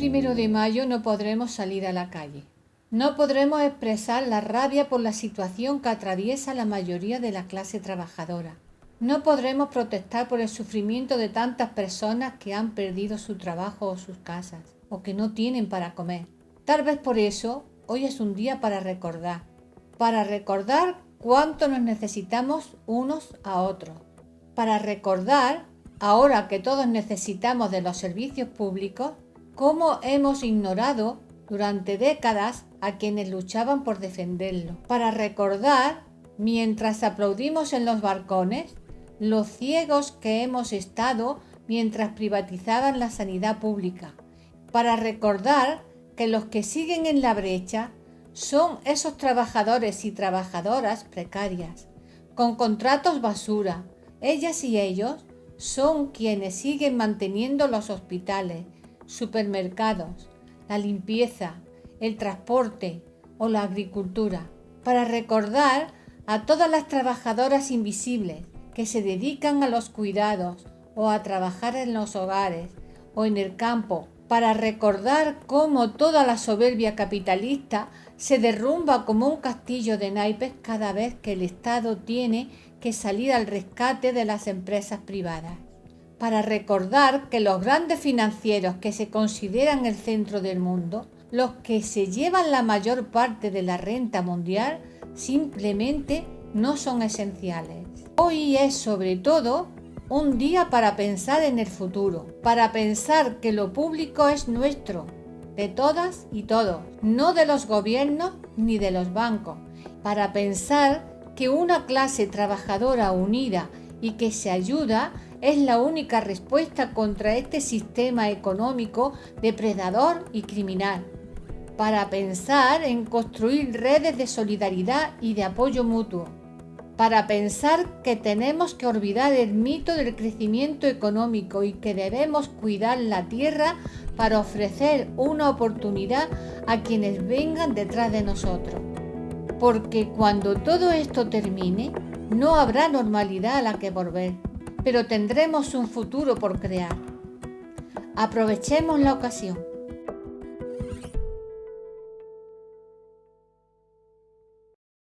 primero de mayo no podremos salir a la calle. No podremos expresar la rabia por la situación que atraviesa la mayoría de la clase trabajadora. No podremos protestar por el sufrimiento de tantas personas que han perdido su trabajo o sus casas, o que no tienen para comer. Tal vez por eso hoy es un día para recordar, para recordar cuánto nos necesitamos unos a otros, para recordar, ahora que todos necesitamos de los servicios públicos, cómo hemos ignorado durante décadas a quienes luchaban por defenderlo, para recordar, mientras aplaudimos en los balcones, los ciegos que hemos estado mientras privatizaban la sanidad pública, para recordar que los que siguen en la brecha son esos trabajadores y trabajadoras precarias, con contratos basura. Ellas y ellos son quienes siguen manteniendo los hospitales, supermercados, la limpieza, el transporte o la agricultura, para recordar a todas las trabajadoras invisibles que se dedican a los cuidados o a trabajar en los hogares o en el campo, para recordar cómo toda la soberbia capitalista se derrumba como un castillo de naipes cada vez que el Estado tiene que salir al rescate de las empresas privadas para recordar que los grandes financieros que se consideran el centro del mundo, los que se llevan la mayor parte de la renta mundial, simplemente no son esenciales. Hoy es sobre todo un día para pensar en el futuro, para pensar que lo público es nuestro, de todas y todos, no de los gobiernos ni de los bancos, para pensar que una clase trabajadora unida y que se ayuda es la única respuesta contra este sistema económico depredador y criminal, para pensar en construir redes de solidaridad y de apoyo mutuo, para pensar que tenemos que olvidar el mito del crecimiento económico y que debemos cuidar la tierra para ofrecer una oportunidad a quienes vengan detrás de nosotros. Porque cuando todo esto termine, no habrá normalidad a la que volver pero tendremos un futuro por crear. Aprovechemos la ocasión.